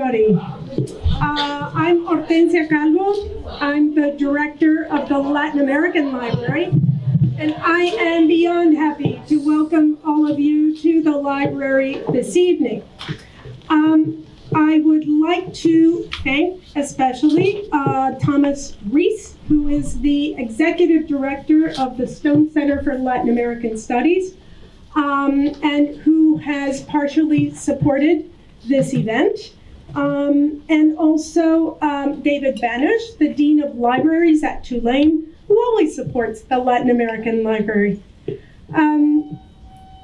everybody. Uh, I'm Hortensia Calvo. I'm the director of the Latin American Library, and I am beyond happy to welcome all of you to the library this evening. Um, I would like to thank especially uh, Thomas Reese, who is the executive director of the Stone Center for Latin American Studies, um, and who has partially supported this event. Um, and also um, David Banush, the Dean of Libraries at Tulane, who always supports the Latin American Library. Um,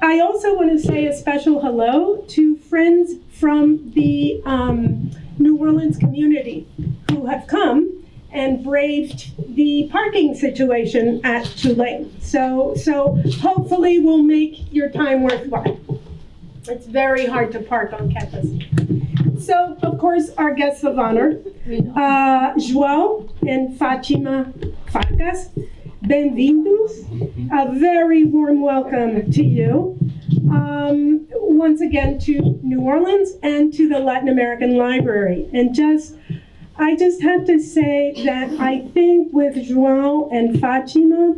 I also want to say a special hello to friends from the um, New Orleans community who have come and braved the parking situation at Tulane. So, so hopefully we'll make your time worthwhile. It's very hard to park on campus. So, of course, our guests of honor, uh, João and Fatima Farkas, bem-vindos. A very warm welcome to you. Um, once again to New Orleans and to the Latin American Library. And just, I just have to say that I think with João and Fatima,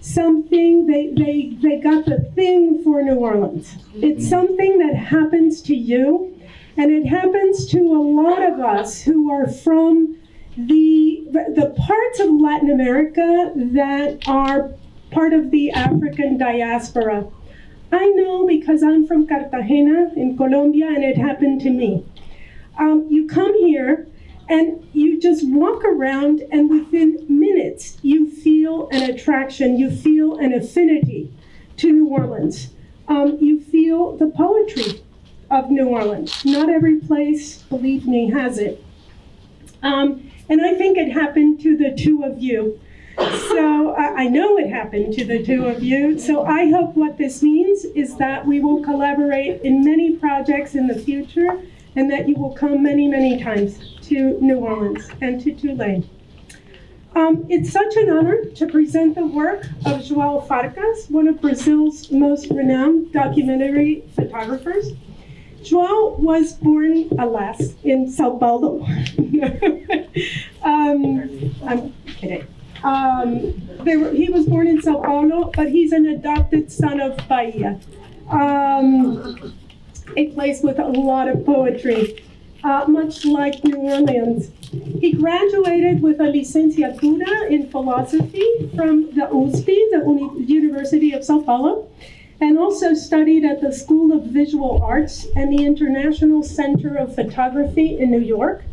something, they, they, they got the thing for New Orleans. It's something that happens to you, and it happens to a lot of us who are from the, the parts of Latin America that are part of the African diaspora. I know because I'm from Cartagena in Colombia and it happened to me. Um, you come here and you just walk around and within minutes you feel an attraction, you feel an affinity to New Orleans. Um, you feel the poetry of New Orleans. Not every place, believe me, has it. Um, and I think it happened to the two of you. So uh, I know it happened to the two of you. So I hope what this means is that we will collaborate in many projects in the future and that you will come many, many times to New Orleans and to Tulane. Um, it's such an honor to present the work of João Farkas, one of Brazil's most renowned documentary photographers. João was born, alas, in Sao Paulo. um, I'm kidding. Um, were, he was born in Sao Paulo, but he's an adopted son of Bahia, um, a place with a lot of poetry, uh, much like New Orleans. He graduated with a licenciatura in philosophy from the USP, the Uni University of Sao Paulo, and also studied at the School of Visual Arts and the International Center of Photography in New York.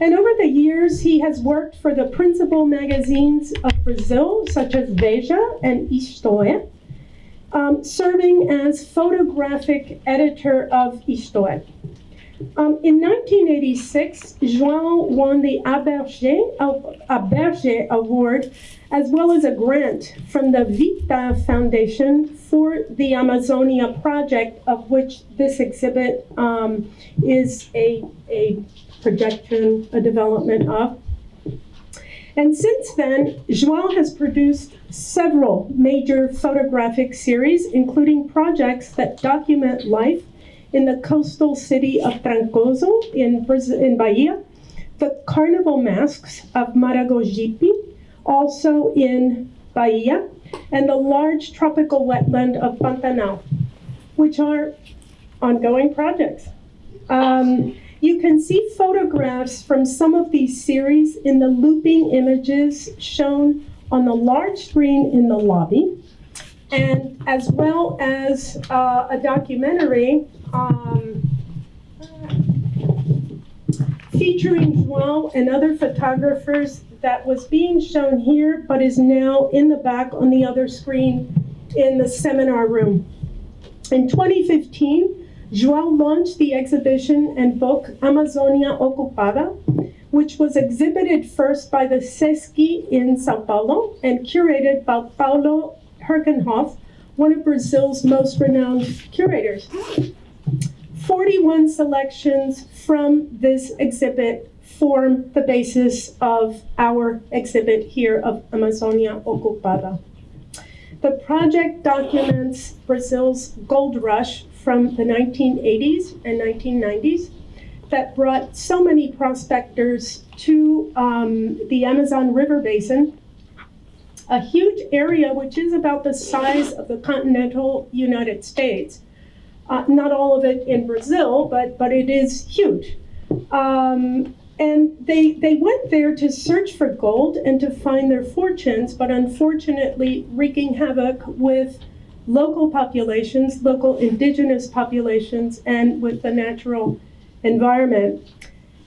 And over the years, he has worked for the principal magazines of Brazil, such as Veja and Isto É, um, serving as photographic editor of Isto É. Um, in 1986, João won the Aberger Award as well as a grant from the Vitae Foundation for the Amazonia project, of which this exhibit um, is a, a projection, a development of. And since then, João has produced several major photographic series, including projects that document life in the coastal city of Trancoso in, Brazil, in Bahia, the carnival masks of Maragogipe, also in Bahia, and the large tropical wetland of Pantanal, which are ongoing projects. Um, you can see photographs from some of these series in the looping images shown on the large screen in the lobby, and as well as uh, a documentary um, featuring João and other photographers that was being shown here, but is now in the back on the other screen in the seminar room. In 2015, João launched the exhibition and book Amazonia Ocupada, which was exhibited first by the SESC in Sao Paulo and curated by Paulo Herkenhoff, one of Brazil's most renowned curators. 41 selections from this exhibit form the basis of our exhibit here of Amazonia Ocupada. The project documents Brazil's gold rush from the 1980s and 1990s, that brought so many prospectors to um, the Amazon River Basin, a huge area which is about the size of the continental United States. Uh, not all of it in Brazil, but, but it is huge. Um, and they, they went there to search for gold and to find their fortunes, but unfortunately wreaking havoc with local populations, local indigenous populations, and with the natural environment.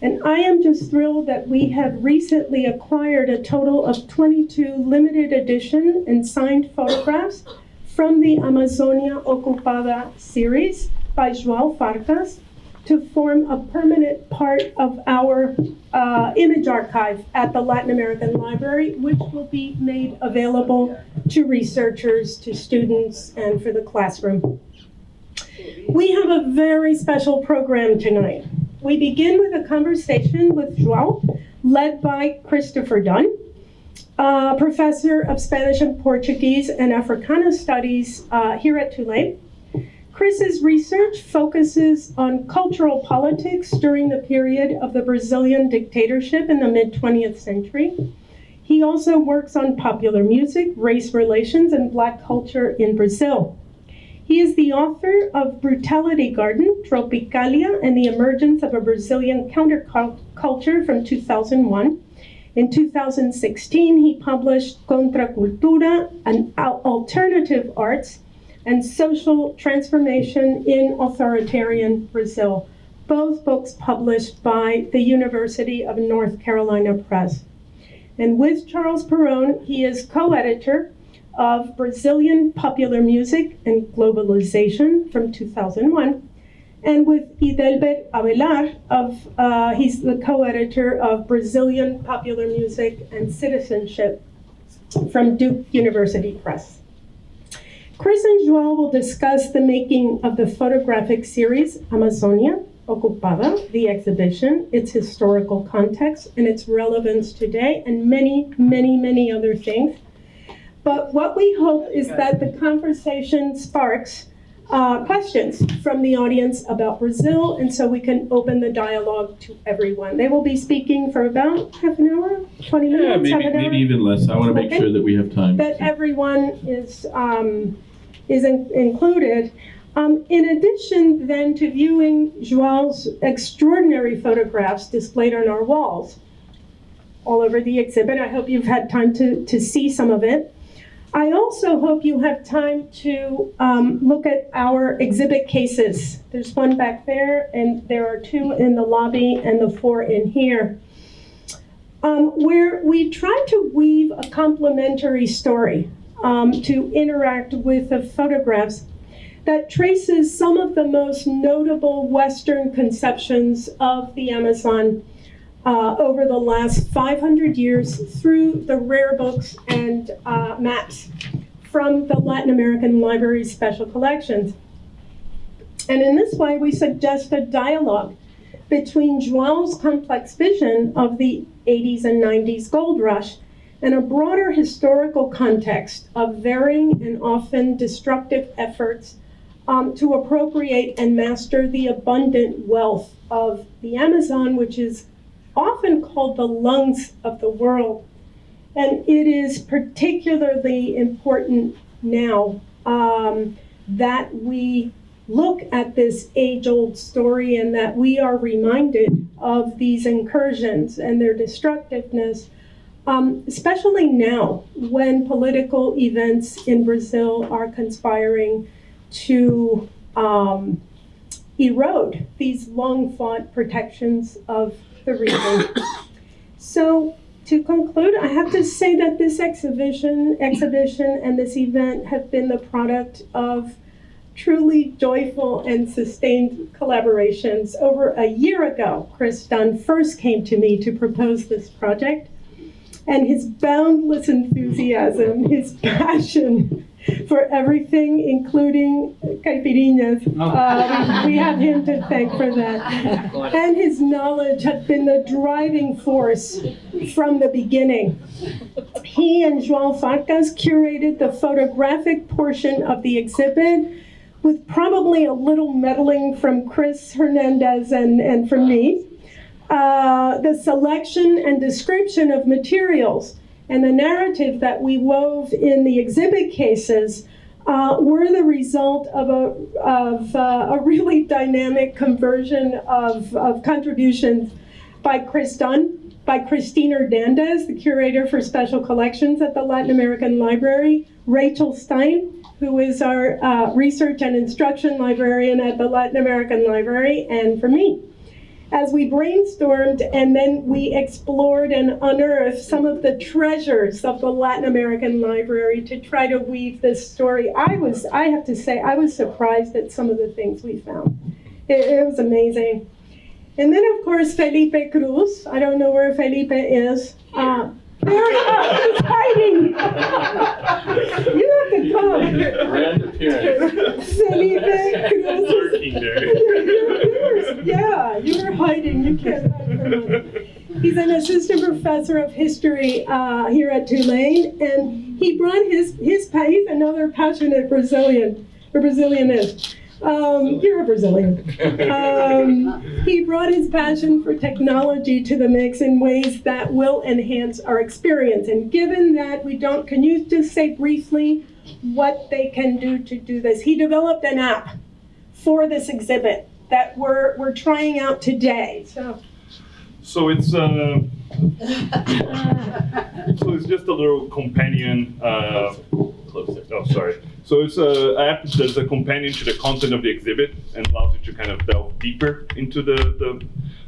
And I am just thrilled that we have recently acquired a total of 22 limited edition and signed photographs from the Amazonia Ocupada series by João Farkas to form a permanent part of our uh, image archive at the Latin American Library, which will be made available to researchers, to students, and for the classroom. We have a very special program tonight. We begin with a conversation with João, led by Christopher Dunn, uh, professor of Spanish and Portuguese and Africana Studies uh, here at Tulane. Chris's research focuses on cultural politics during the period of the Brazilian dictatorship in the mid 20th century. He also works on popular music, race relations, and Black culture in Brazil. He is the author of Brutality Garden, Tropicalia, and the Emergence of a Brazilian Counterculture from 2001. In 2016, he published Contra Cultura, an alternative arts and Social Transformation in Authoritarian Brazil, both books published by the University of North Carolina Press. And with Charles Perrone, he is co-editor of Brazilian Popular Music and Globalization from 2001, and with Idelber Avelar, of, uh, he's the co-editor of Brazilian Popular Music and Citizenship from Duke University Press. Chris and Joel will discuss the making of the photographic series Amazonia Ocupada, the exhibition, its historical context, and its relevance today, and many, many, many other things. But what we hope is that the conversation sparks uh, questions from the audience about Brazil, and so we can open the dialogue to everyone. They will be speaking for about half an hour, 20 minutes, yeah, maybe, maybe even less. I want to make okay. sure that we have time. That everyone is um, is in, included. Um, in addition then to viewing Joao's extraordinary photographs displayed on our walls all over the exhibit, I hope you've had time to, to see some of it. I also hope you have time to um, look at our exhibit cases. There's one back there, and there are two in the lobby and the four in here, um, where we try to weave a complementary story um, to interact with the photographs that traces some of the most notable Western conceptions of the Amazon uh, over the last 500 years through the rare books and uh, maps from the Latin American Library's special collections. And in this way, we suggest a dialogue between Joao's complex vision of the 80s and 90s gold rush and a broader historical context of varying and often destructive efforts um, to appropriate and master the abundant wealth of the Amazon, which is often called the lungs of the world. And it is particularly important now um, that we look at this age old story and that we are reminded of these incursions and their destructiveness um, especially now when political events in Brazil are conspiring to um, erode these long fought protections of the region. so to conclude, I have to say that this exhibition, exhibition and this event have been the product of truly joyful and sustained collaborations. Over a year ago, Chris Dunn first came to me to propose this project and his boundless enthusiasm, his passion for everything, including caipirinhas. Uh, we, we, have him to thank for that. And his knowledge have been the driving force from the beginning. He and João Farkas curated the photographic portion of the exhibit, with probably a little meddling from Chris Hernandez and, and from me. Uh, the selection and description of materials and the narrative that we wove in the exhibit cases uh, were the result of a, of, uh, a really dynamic conversion of, of contributions by Chris Dunn, by Christine Hernandez, the curator for special collections at the Latin American Library, Rachel Stein, who is our uh, research and instruction librarian at the Latin American Library, and for me as we brainstormed and then we explored and unearthed some of the treasures of the Latin American Library to try to weave this story. I was, I have to say, I was surprised at some of the things we found. It, it was amazing. And then, of course, Felipe Cruz. I don't know where Felipe is. Uh, there he's hiding. you have to come. Grand appearance. Lurking. You're- Yeah, you were hiding. You can't hide from him. He's an assistant professor of history uh, here at Tulane, and he brought his his he's another passionate Brazilian, or Brazilian is. Um, you're a Brazilian. Um, he brought his passion for technology to the mix in ways that will enhance our experience. And given that we don't, can you just say briefly what they can do to do this? He developed an app for this exhibit that we're, we're trying out today. So, So it's uh, so it's just a little companion. Uh, Closer. oh, sorry. So it's a app that's a companion to the content of the exhibit and allows you to kind of delve deeper into the the,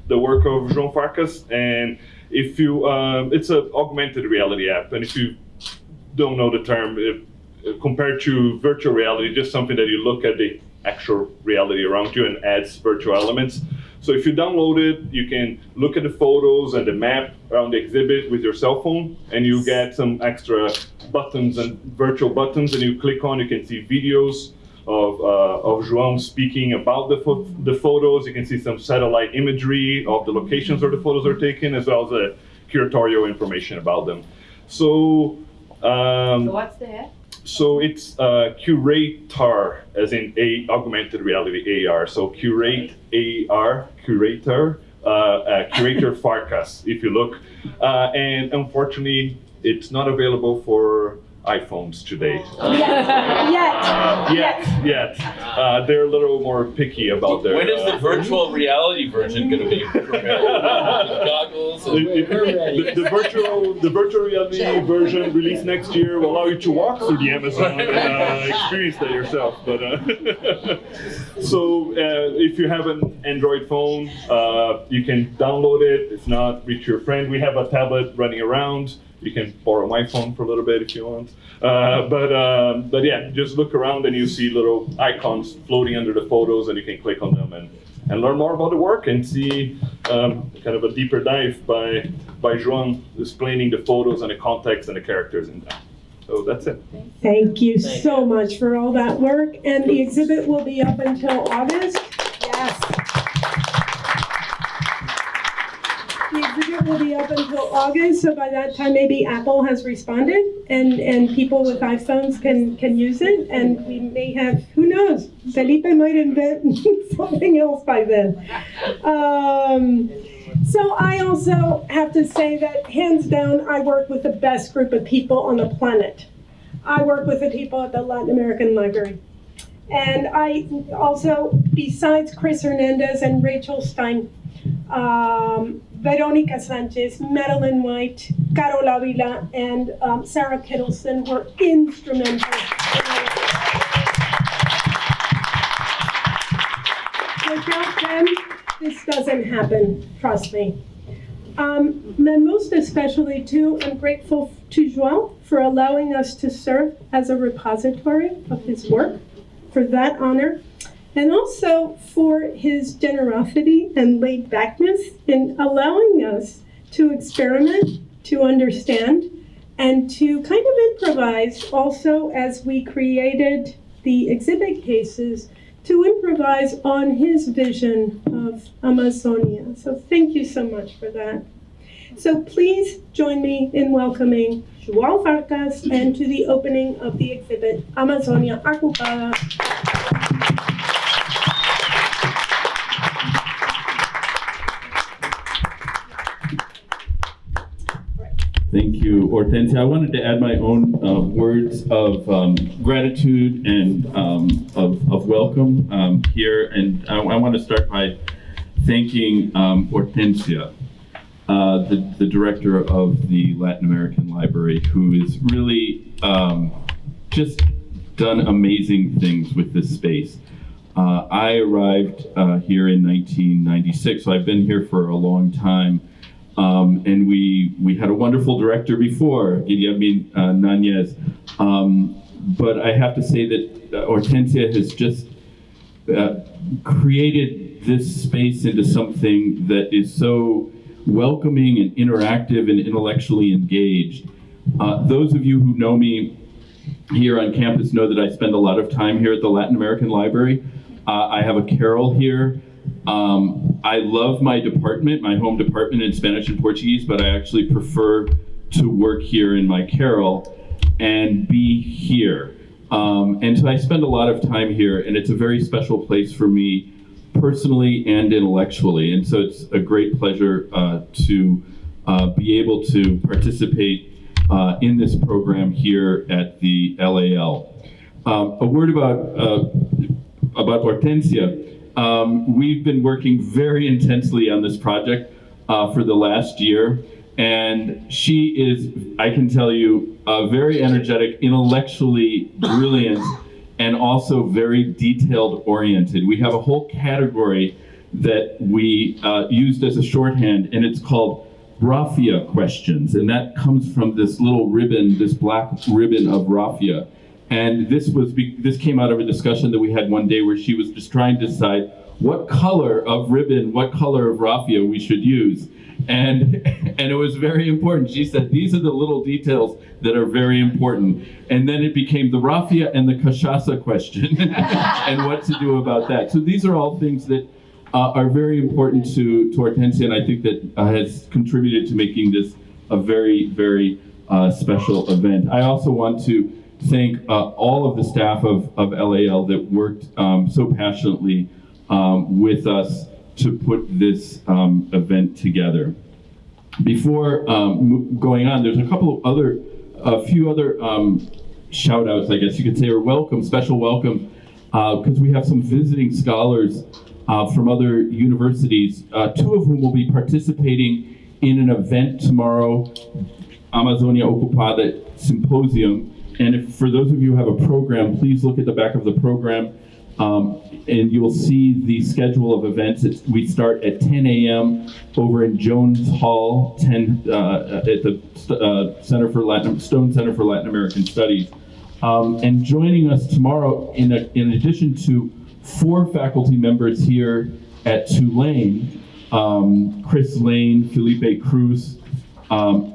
the work of João Farkas. And if you, um, it's an augmented reality app, and if you don't know the term, if, compared to virtual reality, just something that you look at the actual reality around you and adds virtual elements. So if you download it, you can look at the photos and the map around the exhibit with your cell phone, and you get some extra buttons and virtual buttons, and you click on, you can see videos of, uh, of João speaking about the, pho- the photos. You can see some satellite imagery of the locations where the photos are taken, as well as uh, curatorial information about them. So, um, So what's that? so it's uh, curator, as in a augmented reality AR. So curate AR, curator, curator Farkas. If you look, uh, and unfortunately, it's not available for iPhones today. yet, yet, Yet, yet, uh, they're a little more picky about their. When is the uh, virtual reality version going to be goggles and the, the- the virtual the virtual reality version released next year will allow you to walk through the Amazon and uh, experience that yourself. But uh, so uh, if you have an Android phone, uh, you can download it. If not, reach your friend. We have a tablet running around. You can borrow my phone for a little bit if you want. Uh, but um, but yeah, just look around and you see little icons floating under the photos, and you can click on them and, and learn more about the work and see um, kind of a deeper dive by by Joan explaining the photos and the context and the characters in them. So that's it. Thank you so much for all that work. And the exhibit will be up until August. Yes. Will be up until August, so by that time, maybe Apple has responded and, and people with iPhones can, can use it. And we may have, who knows, Felipe might invent something else by then. Um, so I also have to say that hands down, I work with the best group of people on the planet. I work with the people at the Latin American Library. And I also, besides Chris Hernandez and Rachel Stein, um, Veronica Sanchez, Madeline White, Carol Avila, and um, Sarah Kittleson were instrumental. Without them, this doesn't happen, trust me. Um, and most especially too, I'm grateful to João for allowing us to serve as a repository of his work, for that honor, and also for his generosity and laid backness in allowing us to experiment, to understand, and to kind of improvise also as we created the exhibit cases to improvise on his vision of Amazonia. So thank you so much for that. So please join me in welcoming João Farkas and to the opening of the exhibit Amazonia Ocupada. You, Hortensia. I wanted to add my own uh, words of um, gratitude and um, of, of welcome um, here. And I, I want to start by thanking um, Hortensia, uh, the, the director of the Latin American Library, who has really um, just done amazing things with this space. Uh, I arrived uh, here in 1996, so I've been here for a long time. Um, and we we had a wonderful director before, Guillermo uh, Nanez. Um, but I have to say that uh, Hortensia has just uh, created this space into something that is so welcoming and interactive and intellectually engaged. Uh, those of you who know me here on campus know that I spend a lot of time here at the Latin American Library. Uh, I have a carrel here. Um, I love my department, my home department in Spanish and Portuguese, but I actually prefer to work here in my carrel and be here. Um, and so I spend a lot of time here, and it's a very special place for me personally and intellectually. And so it's a great pleasure uh, to uh, be able to participate uh, in this program here at the LAL. Um, a word about uh, about Hortensia. Um, we've been working very intensely on this project uh, for the last year, and she is, I can tell you, uh, very energetic, intellectually brilliant, and also very detailed oriented. We have a whole category that we uh, used as a shorthand, and it's called raffia questions, and that comes from this little ribbon, this black ribbon of raffia. And this was this came out of a discussion that we had one day where she was just trying to decide what color of ribbon, what color of raffia we should use. And and it was very important. She said these are the little details that are very important. And then it became the raffia and the cachaça question and what to do about that. So these are all things that uh, are very important to, to Hortensia, and I think that uh, has contributed to making this a very, very uh, special event. I also want to thank uh, all of the staff of, of LAL that worked um, so passionately um, with us to put this um, event together. Before um, going on, there's a couple of other, a few other um, shout outs, I guess you could say, or welcome, special welcome, because we have some visiting scholars uh, from other universities, uh, two of whom will be participating in an event tomorrow, Amazonia Ocupada Symposium. And if, for those of you who have a program, please look at the back of the program, um, and you will see the schedule of events. It's, we start at 10 a.m. over in Jones Hall, 10 uh, at the uh, Center for Latin Stone Center for Latin American Studies. Um, and joining us tomorrow, in, a, in addition to four faculty members here at Tulane, um, Kris Lane, Felipe Cruz, um,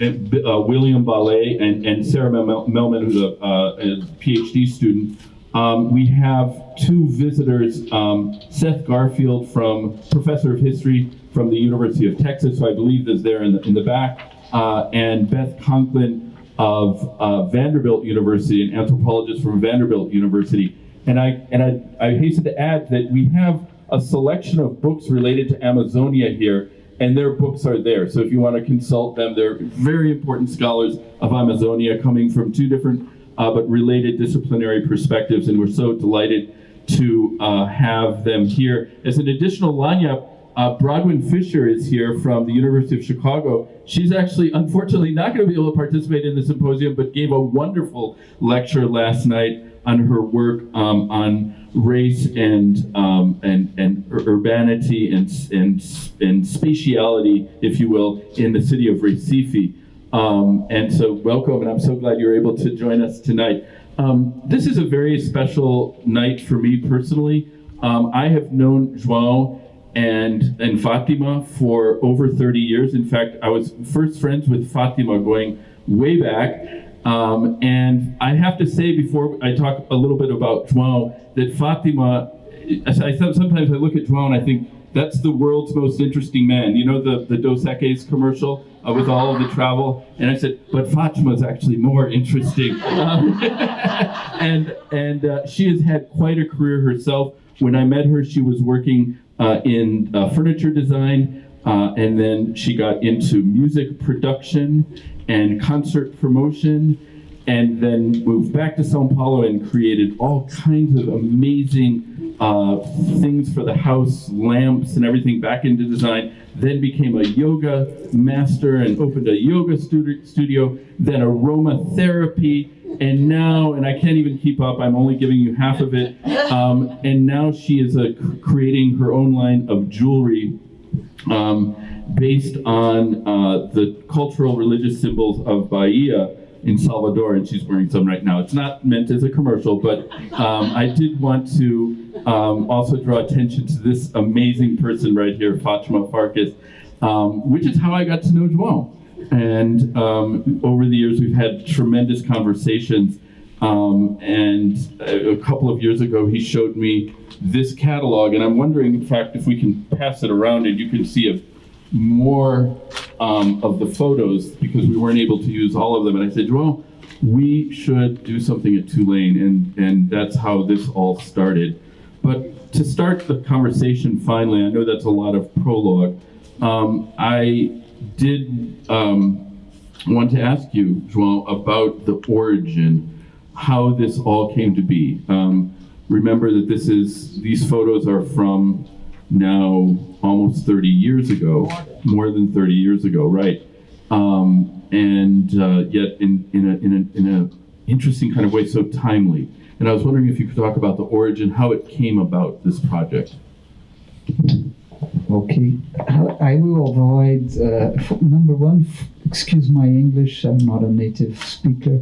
uh, William Balée, and, and Sarah Mel- Melman, who's a, uh, a PhD student. Um, we have two visitors, um, Seth Garfield from Professor of History from the University of Texas, who I believe is there in the, in the back, uh, and Beth Conklin of uh, Vanderbilt University, an anthropologist from Vanderbilt University. And I and I, I hasten to add that we have a selection of books related to Amazonia here, and their books are there. So if you want to consult them, they're very important scholars of Amazonia coming from two different uh, but related disciplinary perspectives, and we're so delighted to uh, have them here. As an additional lineup, uh, Fischer is here from the University of Chicago. She's actually, unfortunately, not going to be able to participate in the symposium, but gave a wonderful lecture last night on her work um, on race and um, and and urbanity and and and spatiality, if you will, in the city of Recife. Um, and so, welcome, and I'm so glad you're able to join us tonight. Um, this is a very special night for me personally. Um, I have known João and and Fatima for over 30 years. In fact, I was first friends with Fatima going way back. Um, and I have to say before I talk a little bit about João that Fatima, I, sometimes I look at João and I think that's the world's most interesting man. You know the the Dos Equis commercial uh, with all of the travel, and I said, but Fatima's actually more interesting. Um, and and uh, she has had quite a career herself. When I met her, she was working uh, in uh, furniture design. Uh, and then she got into music production and concert promotion, and then moved back to Sao Paulo and created all kinds of amazing uh, things for the house, lamps and everything back into design. Then became a yoga master and opened a yoga studi- studio, then aromatherapy, and now, and I can't even keep up, I'm only giving you half of it. Um, and now she is uh, creating her own line of jewelry um, based on uh, the cultural religious symbols of Bahia in Salvador, and she's wearing some right now. It's not meant as a commercial, but um, I did want to um, also draw attention to this amazing person right here, Fatima Farkas, um, which is how I got to know João. And um, over the years, we've had tremendous conversations. Um, and a, a couple of years ago, he showed me this catalog, and I'm wondering, in fact, if we can pass it around and you can see a more um, of the photos because we weren't able to use all of them. And I said, well, we should do something at Tulane, and and that's how this all started. But to start the conversation finally, I know that's a lot of prologue. Um, I did um, want to ask you, João, about the origin, how this all came to be. Um, remember that this is these photos are from now almost 30 years ago, more than 30 years ago, right? Um, and uh, yet in in a, in a in a interesting kind of way, so timely. And I was wondering if you could talk about the origin, how it came about this project. Okay, I I will avoid uh, number one. Excuse my English. I'm not a native speaker,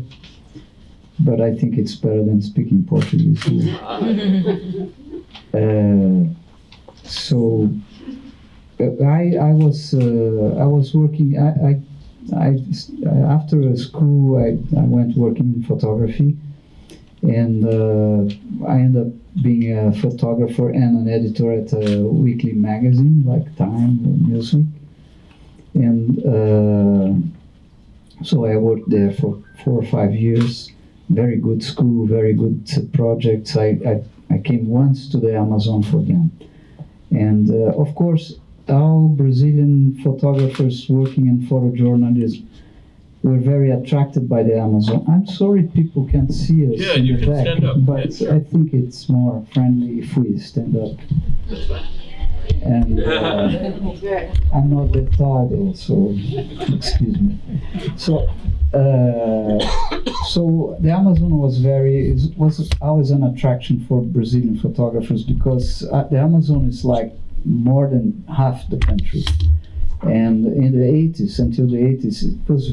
but I think it's better than speaking Portuguese. Uh, so I I was uh, I was working. I, I I after school I, I went working in photography, and uh, I ended up being a photographer and an editor at a weekly magazine like Time or Newsweek, and uh, so I worked there for four or five years. Very good school, very good projects. I, I, I came once to the Amazon for them, and uh, of course, all Brazilian photographers working in photojournalism were very attracted by the Amazon. I'm sorry people can't see us Yeah, in you the can back, stand up. but Yeah, sure. I think it's more friendly if we stand up. And uh, I'm not that tall, though, so excuse me. So, so the Amazon was very was always an attraction for Brazilian photographers because uh, the Amazon is like more than half the country. And in the 80s, until the 80s, it was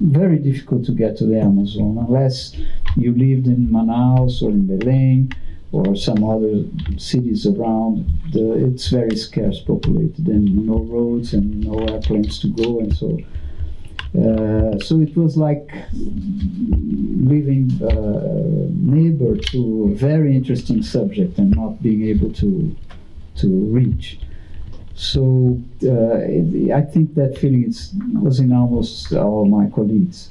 very difficult to get to the Amazon unless you lived in Manaus or in Belém or some other cities around. The, it's very scarce populated and no roads and no airplanes to go and so. Uh, so it was like living uh, neighbor to a very interesting subject and not being able to to reach. So uh, I think that feeling was in almost all my colleagues.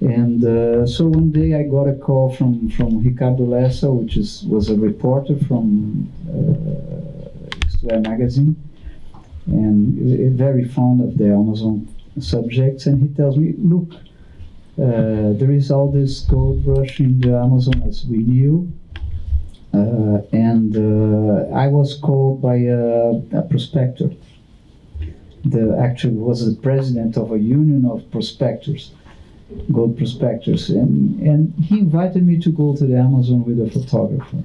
And uh, so one day I got a call from, from Ricardo Lessa, which is, was a reporter from uh, magazine, and very fond of the Amazon subjects. And he tells me, look, uh, there is all this gold rush in the Amazon as we knew, uh, and uh, I was called by a, a prospector. The actually was the president of a union of prospectors, gold prospectors, and, and he invited me to go to the Amazon with a photographer.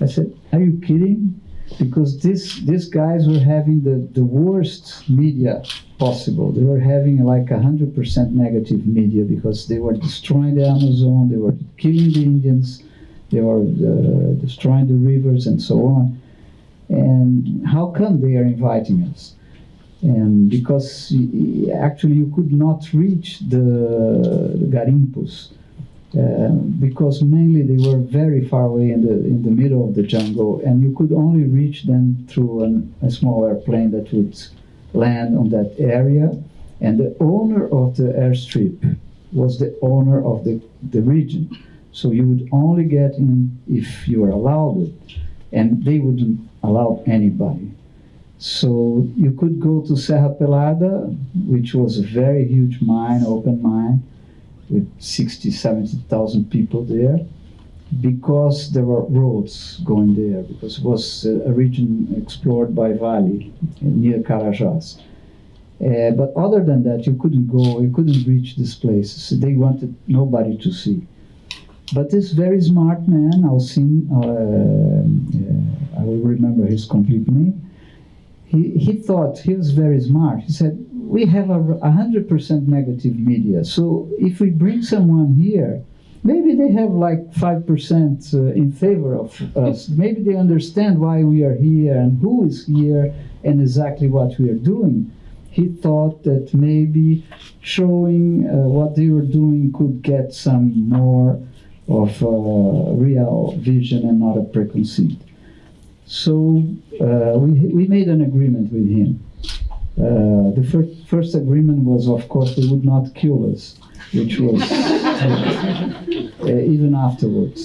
I said, "Are you kidding?" Because this these guys were having the, the worst media possible. They were having like a hundred percent negative media because they were destroying the Amazon, they were killing the Indians they were uh, destroying the rivers and so on. And how come they are inviting us? And because actually you could not reach the, the garimpos Uh, because mainly they were very far away in the in the middle of the jungle, and you could only reach them through an, a small airplane that would land on that area. And the owner of the airstrip was the owner of the, the region. So you would only get in if you were allowed it, and they wouldn't allow anybody. So you could go to Serra Pelada, which was a very huge mine, open mine, with 60, 70,000 people there, because there were roads going there, because it was a a region explored by Vale near Carajás. Uh, but other than that, you couldn't go, you couldn't reach these places. They wanted nobody to see. But this very smart man, Alcin, uh, uh, I will remember his complete name, he, he thought he was very smart. He said, we have a, a 100% negative media. So if we bring someone here, maybe they have like 5% uh, in favor of us. Maybe they understand why we are here and who is here and exactly what we are doing. He thought that maybe showing uh, what they were doing could get some more of uh, real vision and not a preconceived. So uh, we, we made an agreement with him. Uh, the fir- first agreement was, of course, they would not kill us, which was uh, even afterwards.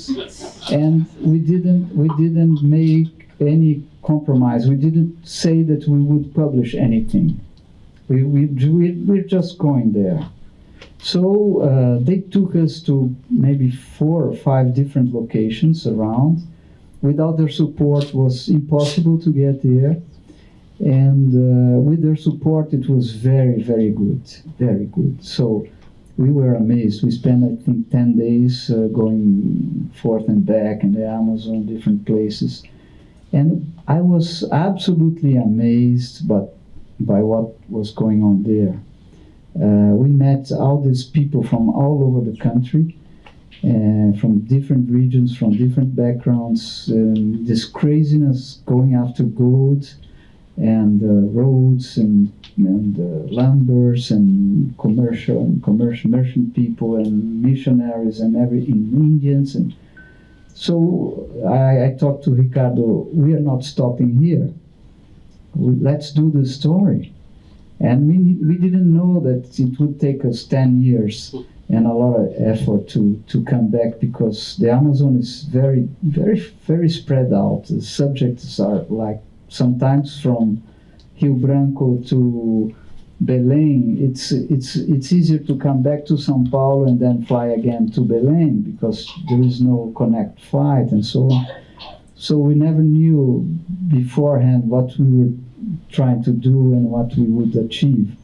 And we didn't we didn't make any compromise. We didn't say that we would publish anything. We we we we're just going there. So uh, they took us to maybe four or five different locations around. Without their support, was impossible to get there. And uh, with their support, it was very, very good, very good. So we were amazed. We spent, I think, 10 days uh, going forth and back in the Amazon, different places. And I was absolutely amazed but by what was going on there. Uh, we met all these people from all over the country, uh, from different regions, from different backgrounds. Um, this craziness going after gold and uh, roads and, and uh, lumbers and commercial and commercial merchant people and missionaries and every Indians and so I, I talked to Ricardo. We are not stopping here. We, let's do the story. And we, we didn't know that it would take us 10 years and a lot of effort to, to come back because the Amazon is very, very, very spread out. The subjects are like sometimes from Rio Branco to Belém. It's, it's, it's easier to come back to São Paulo and then fly again to Belém because there is no connect flight and so on. So we never knew beforehand what we were trying to do and what we would achieve.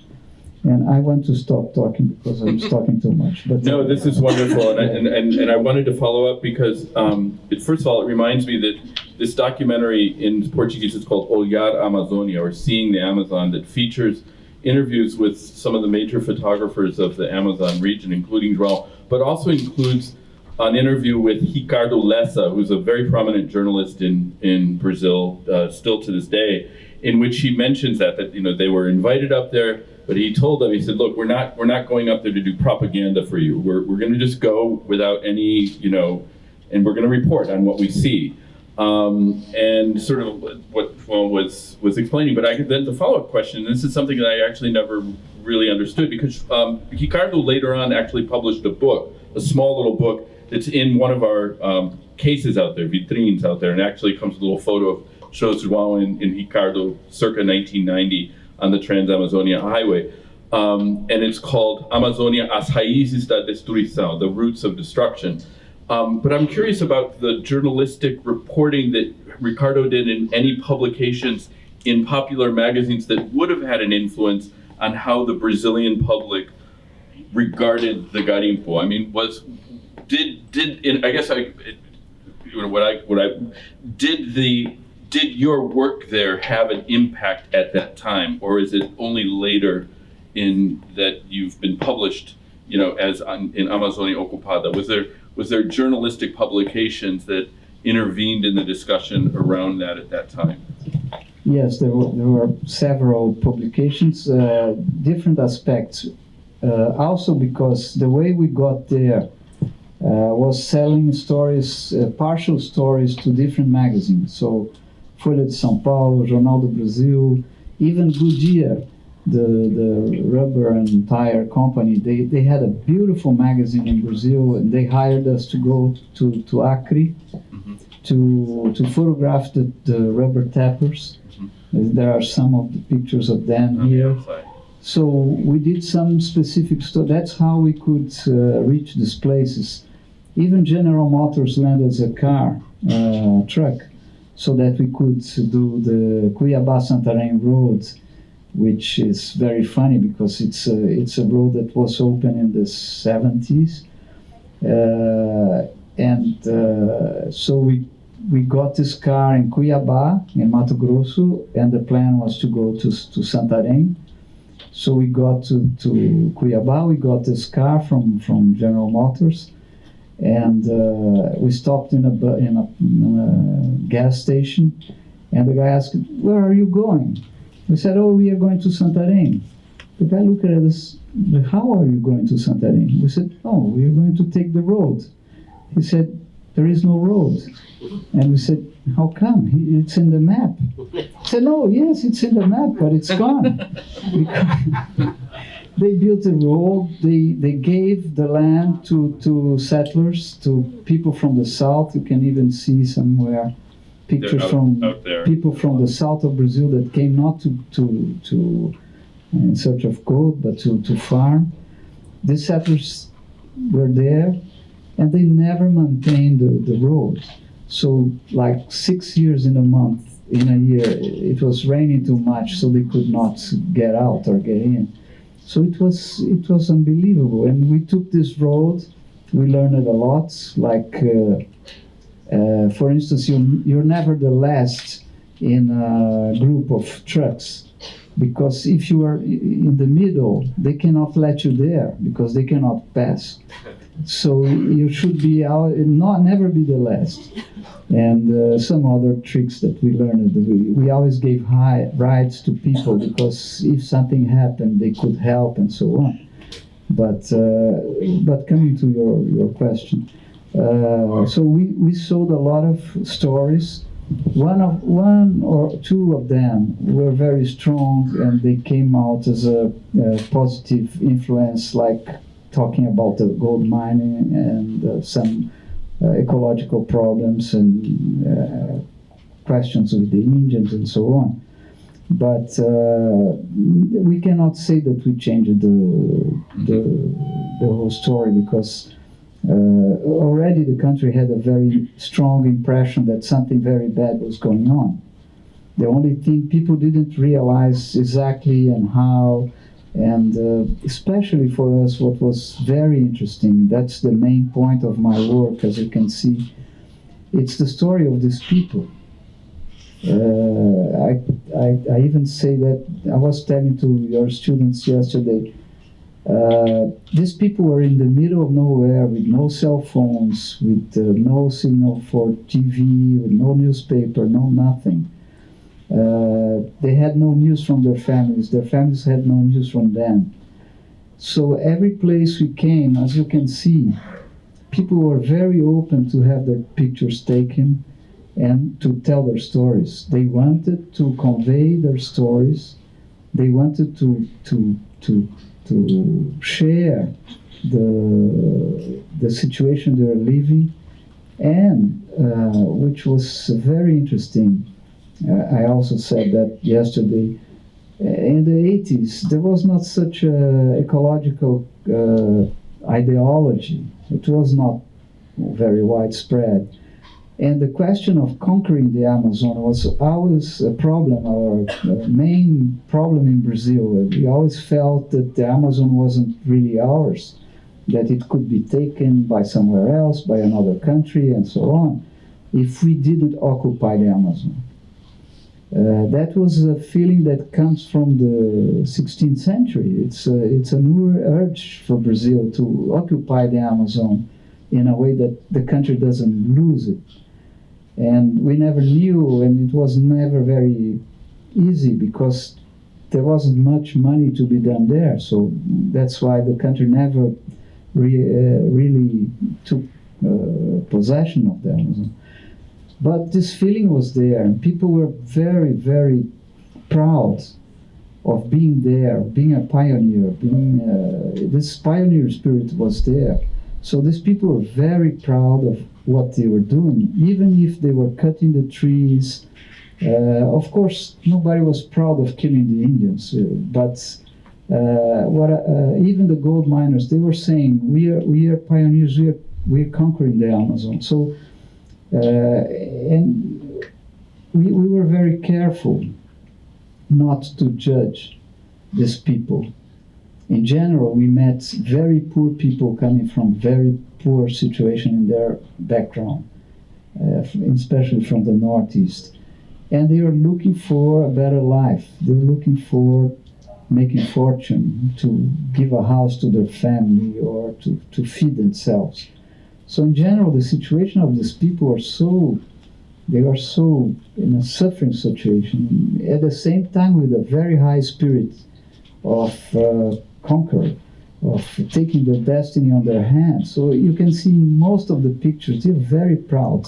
And I want to stop talking because I'm talking too much. But No, this is wonderful, and I, and, and, and I wanted to follow up because, um, it, first of all, it reminds me that this documentary in Portuguese is called Olhar Amazonia, or Seeing the Amazon, that features interviews with some of the major photographers of the Amazon region, including João, but also includes an interview with Ricardo Lessa, who's a very prominent journalist in, in Brazil, uh, still to this day, in which he mentions that, that, you know, they were invited up there, but he told them, he said, look, we're not, we're not going up there to do propaganda for you. We're, we're gonna just go without any, you know, and we're gonna report on what we see. Um, and sort of what Juan was, was explaining, but I then the follow-up question, and this is something that I actually never really understood because um, Ricardo later on actually published a book, a small little book that's in one of our um, cases out there, vitrines out there, and actually comes with a little photo of shows João and, and Ricardo circa 1990 on the Trans-Amazonia Highway. Um, and it's called Amazonia as raízes da destruição, the roots of destruction. Um, but I'm curious about the journalistic reporting that Ricardo did in any publications in popular magazines that would have had an influence on how the Brazilian public regarded the garimpo. I mean, was did did in, I guess I it, what I what I did the did your work there have an impact at that time, or is it only later in that you've been published, you know, as on, in Amazonia Ocupada? Was there was there journalistic publications that intervened in the discussion around that at that time? Yes, there were, there were several publications, uh, different aspects. Uh, also because the way we got there uh, was selling stories, uh, partial stories to different magazines. So Folha de São Paulo, Jornal do Brasil, even Goodyear, the, the rubber and tire company, they, they had a beautiful magazine in Brazil and they hired us to go to, to Acre to, to photograph the, the rubber tappers. There are some of the pictures of them here. So we did some specific stuff. That's how we could uh, reach these places. Even General Motors lent us a car, uh, truck, so that we could do the Cuiabá Santarém road, which is very funny because it's a, it's a road that was open in the 70s. Uh, and uh, so we we got this car in Cuiabá, in Mato Grosso, and the plan was to go to, to Santarém. So we got to, to Cuiabá, we got this car from, from General Motors, and uh, we stopped in a, in, a, in a gas station, and the guy asked, where are you going? We said, oh, we are going to Santarém. The guy looked at us, how are you going to Santarém? We said, oh, we are going to take the road. He said, there is no road. And we said, how come? He, it's in the map. He said, no, yes, it's in the map, but it's gone. They built a road, they, they gave the land to, to settlers, to people from the south. You can even see somewhere pictures out- from out people from the south of Brazil that came not to, to, to in search of gold, but to, to farm. The settlers were there and they never maintained the, the road. So, like six years in a month, in a year, it was raining too much, so they could not get out or get in. So it was it was unbelievable, and we took this road. We learned a lot. Like, uh, uh, for instance, you you're never the last in a group of trucks because if you are in the middle, they cannot let you there because they cannot pass. So you should be out, not never be the last. And uh, some other tricks that we learned. We, we always gave high rides to people because if something happened, they could help and so on. But uh, but coming to your your question, uh, so we, we sold a lot of stories. One of one or two of them were very strong, and they came out as a, a positive influence, like talking about the gold mining and uh, some uh, ecological problems and uh, questions with the Indians and so on. But uh, we cannot say that we changed the, the, the whole story because already the country had a very strong impression that something very bad was going on. The only thing people didn't realize exactly and how, and uh, especially for us, what was very interesting, that's the main point of my work, as you can see, it's the story of these people. Uh, I, I, I even say that I was telling to your students yesterday. Uh, these people were in the middle of nowhere with no cell phones, with uh, no signal for TV, with no newspaper, no nothing. Uh, they had no news from their families. Their families had no news from them. So every place we came, as you can see, people were very open to have their pictures taken and to tell their stories. They wanted to convey their stories. They wanted to to to to share the the situation they were living, and uh, which was very interesting. Uh, I also said that yesterday. In the 80s, there was not such a ecological uh, ideology. It was not very widespread. And the question of conquering the Amazon was always a problem, our uh, main problem in Brazil. We always felt that the Amazon wasn't really ours, that it could be taken by somewhere else, by another country, and so on, if we didn't occupy the Amazon. Uh, that was a feeling that comes from the 16th century. It's a, it's a new urge for Brazil to occupy the Amazon in a way that the country doesn't lose it. And we never knew, and it was never very easy because there wasn't much money to be done there. So that's why the country never re, uh, really took uh, possession of the Amazon. But this feeling was there, and people were very, very proud of being there, being a pioneer, being uh, this pioneer spirit was there. So these people were very proud of what they were doing, even if they were cutting the trees Uh, of course, nobody was proud of killing the Indians, uh, but uh, what uh, even the gold miners they were saying, we are we are pioneers, we are we are conquering the Amazon. So, uh, and we, we were very careful not to judge these people. In general, we met very poor people coming from very poor situation in their background, uh, especially from the Northeast. And they are looking for a better life. They're looking for making fortune, to give a house to their family or to, to feed themselves. So in general, the situation of these people are so, they are so in a suffering situation. At the same time, with a very high spirit of uh, conquer, of taking their destiny on their hands. So you can see most of the pictures, they're very proud.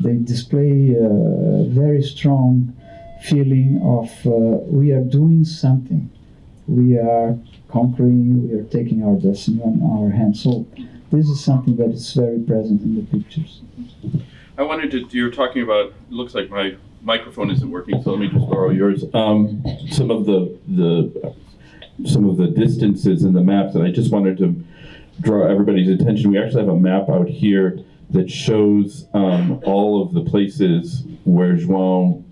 They display a very strong feeling of uh, we are doing something. We are conquering, we are taking our destiny on our hands. So this is something that is very present in the pictures. I wanted to, you're talking about, it looks like my microphone isn't working, so let me just borrow yours. Um, some of the, the, some of the distances in the maps, and I just wanted to draw everybody's attention. We actually have a map out here that shows um, all of the places where João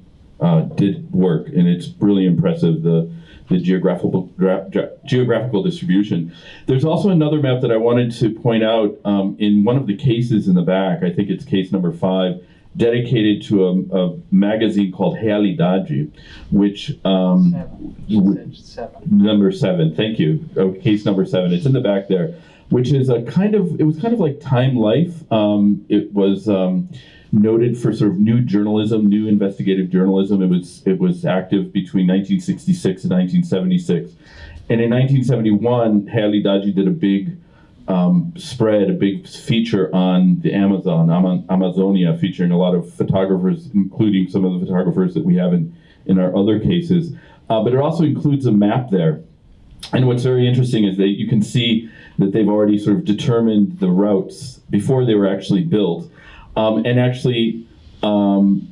uh, did work, and it's really impressive. The the geographical geographical distribution. There's also another map that I wanted to point out um, in one of the cases in the back. I think it's case number five, dedicated to a, a magazine called Realidade, which um, w- number seven. Thank you. Oh, case number seven. It's in the back there, which is a kind of it was kind of like Time Life. Um, it was. Um, noted for sort of new journalism, new investigative journalism. It was it was active between 1966 and 1976, and in 1971, Realidade did a big um, spread, a big feature on the Amazon, Ama- Amazonia, featuring a lot of photographers, including some of the photographers that we have in in our other cases. Uh, but it also includes a map there. And what's very interesting is that you can see that they've already sort of determined the routes before they were actually built um, and actually um,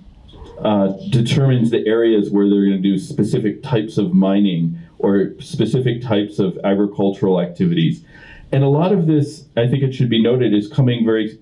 uh, determines the areas where they're going to do specific types of mining or specific types of agricultural activities. And a lot of this, I think it should be noted, is coming very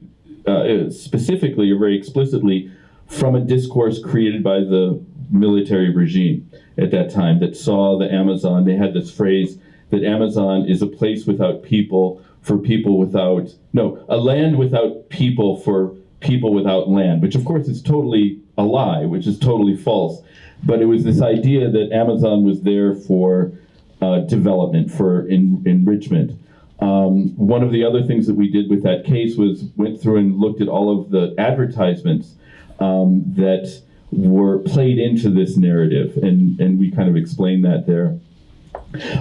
uh, specifically or very explicitly from a discourse created by the military regime at that time that saw the Amazon. They had this phrase that Amazon is a place without people for people without, no, a land without people for people without land, which of course is totally a lie, which is totally false. But it was this idea that Amazon was there for uh, development, for en- enrichment. Um, one of the other things that we did with that case was went through and looked at all of the advertisements um, that were played into this narrative, and, and we kind of explained that there.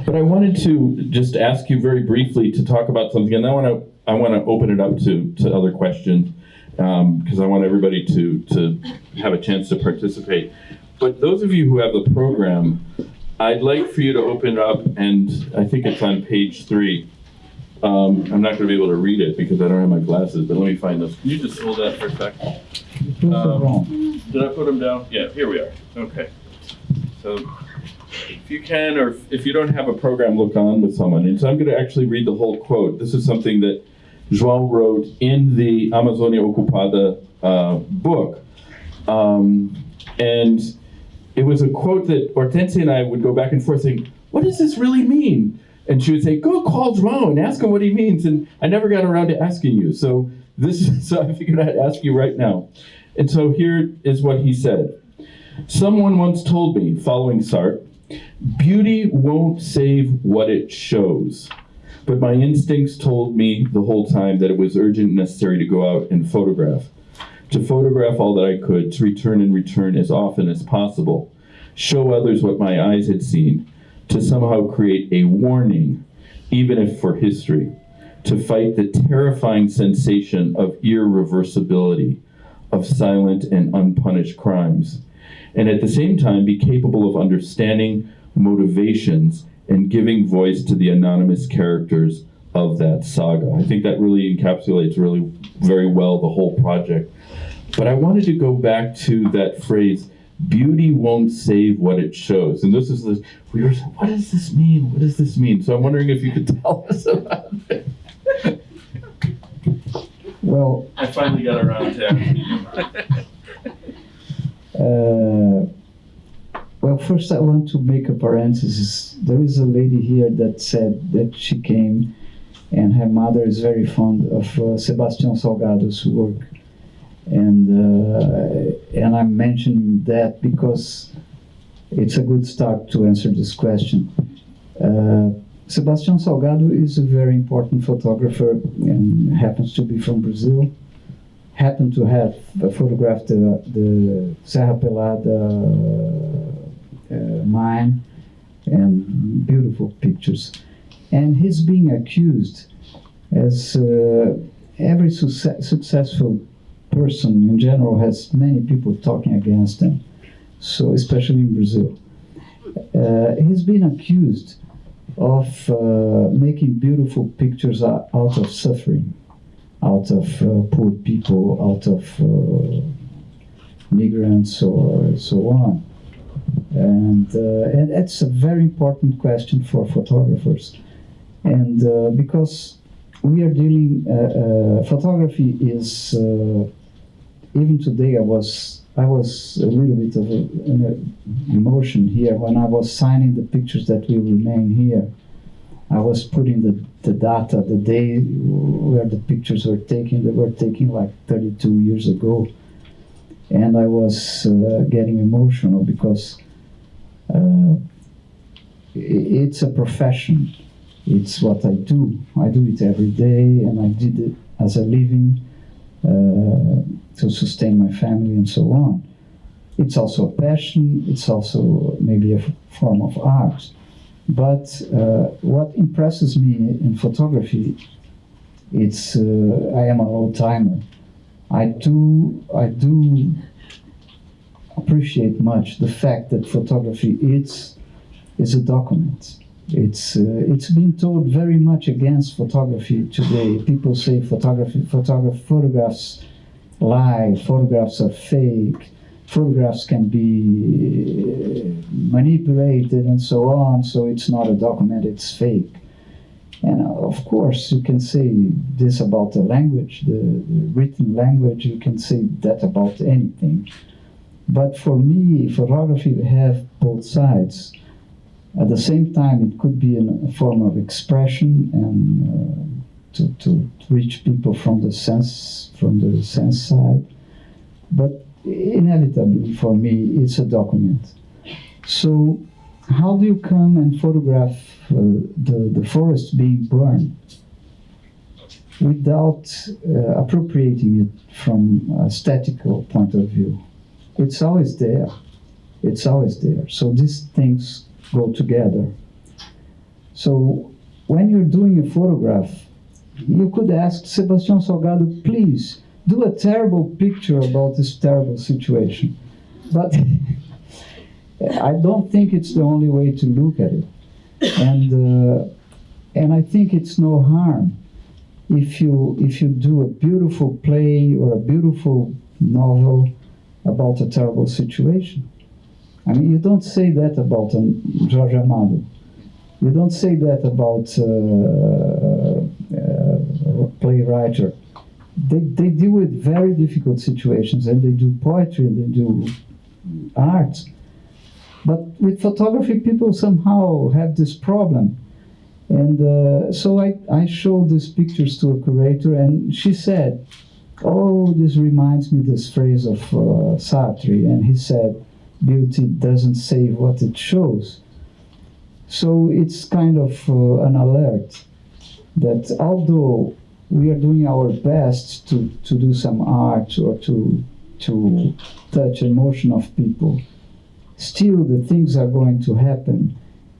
But I wanted to just ask you very briefly to talk about something, and I want to I want to open it up to, to other questions because I want everybody to, to have a chance to participate. But those of you who have the program, I'd like for you to open it up, and I think it's on page three. Um, I'm not going to be able to read it because I don't have my glasses, but let me find those. Can you just hold that for a sec? Um. Did I put them down? Yeah, here we are. Okay. So if you can, or if you don't have a program, look on with someone. And so I'm going to actually read the whole quote. This is something that João wrote in the Amazonia Ocupada uh, book. Um, and it was a quote that Hortensia and I would go back and forth saying, What does this really mean? And she would say, Go call João and ask him what he means. And I never got around to asking you. So this so I figured I'd ask you right now. And so here is what he said. Someone once told me, following Sartre, beauty won't save what it shows. But my instincts told me the whole time that it was urgent and necessary to go out and photograph. To photograph all that I could, to return and return as often as possible. Show others what my eyes had seen. To somehow create a warning, even if for history. To fight the terrifying sensation of irreversibility, of silent and unpunished crimes. And at the same time, be capable of understanding motivations and giving voice to the anonymous characters of that saga. I think that really encapsulates really very well the whole project. But I wanted to go back to that phrase beauty won't save what it shows. And this is the, we were, what does this mean? What does this mean? So I'm wondering if you could tell us about it. Well, I finally got around to asking you. Uh, well, first I want to make a parenthesis. There is a lady here that said that she came, and her mother is very fond of uh, Sebastião Salgado's work, and uh, and I'm mentioning that because it's a good start to answer this question. Uh, Salgado is a very important photographer and happens to be from Brazil happened to have photographed the, the Serra Pelada uh, mine and beautiful pictures. And he's being accused, as uh, every successful person in general has many people talking against him, so especially in Brazil. Uh, he's been accused of uh, making beautiful pictures out of suffering out of uh, poor people, out of uh, migrants, or so on. And, uh, and it's a very important question for photographers. And uh, because we are dealing, photography is, even today I was, I was a little bit of an emotion here when I was signing the pictures that will remain here. I was putting the, the data, the day where the pictures were taken, they were taken like 32 years ago. And I was uh, getting emotional because uh, it's a profession. It's what I do. I do it every day, and I did it as a living to sustain my family and so on. It's also a passion, it's also maybe a form of art. But uh, what impresses me in photography, it's uh, I am an old timer. I do I do appreciate much the fact that photography is is a document. It's uh, it's been told very much against photography today. People say photography photograph photographs lie, photographs are fake photographs can be manipulated and so on, so it's not a document, it's fake. And uh, of course, you can say this about the language, the, the written language, you can say that about anything. But for me, photography have both sides. At the same time, it could be a form of expression and uh, to, to reach people from the sense from the sense side. But inevitably for me it's a document. So how do you come and photograph uh, the, the forest being burned without uh, appropriating it from a statical point of view? It's always there. It's always there. So these things go together so when you're doing a photograph you could ask Sebastião Salgado please do a terrible picture about this terrible situation. But I don't think it's the only way to look at it. And, uh, and I think it's no harm if you, if you do a beautiful play or a beautiful novel about a terrible situation. I mean, you don't say that about um, Jorge Amado. You don't say that about uh, uh, a playwright they, they deal with very difficult situations and they do poetry and they do art. But with photography, people somehow have this problem. And uh, so I, I showed these pictures to a curator, and she said, Oh, this reminds me this phrase of uh, Sartre. And he said, Beauty doesn't say what it shows. So it's kind of uh, an alert that although we are doing our best to, to do some art or to, to touch emotion of people. Still, the things are going to happen.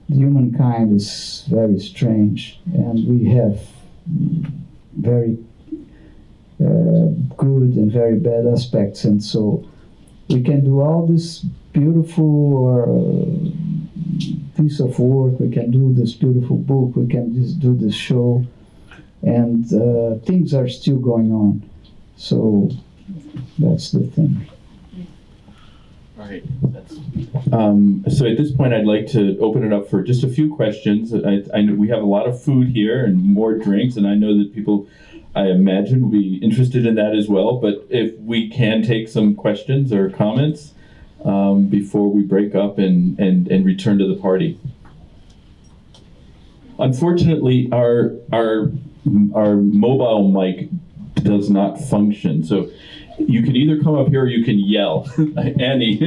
Humankind is very strange, and we have very uh, good and very bad aspects, and so we can do all this beautiful or uh, piece of work. We can do this beautiful book. We can just do this show and uh, things are still going on. So that's the thing. All right. That's, um, so at this point, I'd like to open it up for just a few questions. I, I know we have a lot of food here and more drinks, and I know that people, I imagine, will be interested in that as well. But if we can take some questions or comments um, before we break up and, and, and return to the party. Unfortunately, our our our mobile mic does not function. So you can either come up here or you can yell. Annie,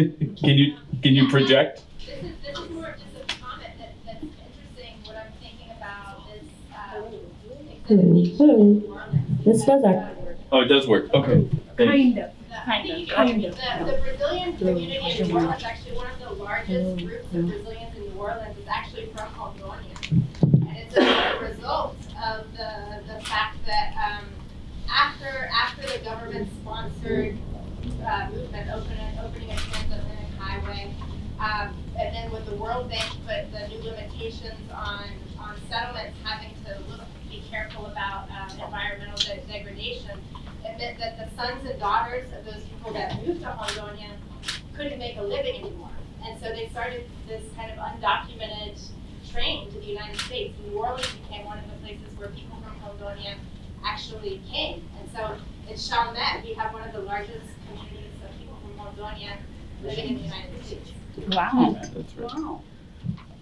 can you can you project? This is, this is more just a comment that, that's interesting, what I'm thinking about is, exhibit. This does our Oh, it does work. Okay. Thank you. Kind of. The, the, the Brazilian community in New Orleans, is actually one of the largest groups of Brazilians in New Orleans It's actually from Rondônia. And it's a result of the, the fact that, um, after, after the government sponsored, uh, movement, opening, opening a transatlantic highway, um, and then when the World Bank put the new limitations on, on settlements having to look, be careful about, um, environmental de- degradation, it meant that the sons and daughters of those people that moved to Rondônia couldn't make a living anymore. And so they started this kind of undocumented train to the United States. New Orleans became one of the places where people from Rondônia actually came. And so in Chalmette, we have one of the largest communities of people from Rondônia living in the United States. wow. That's right.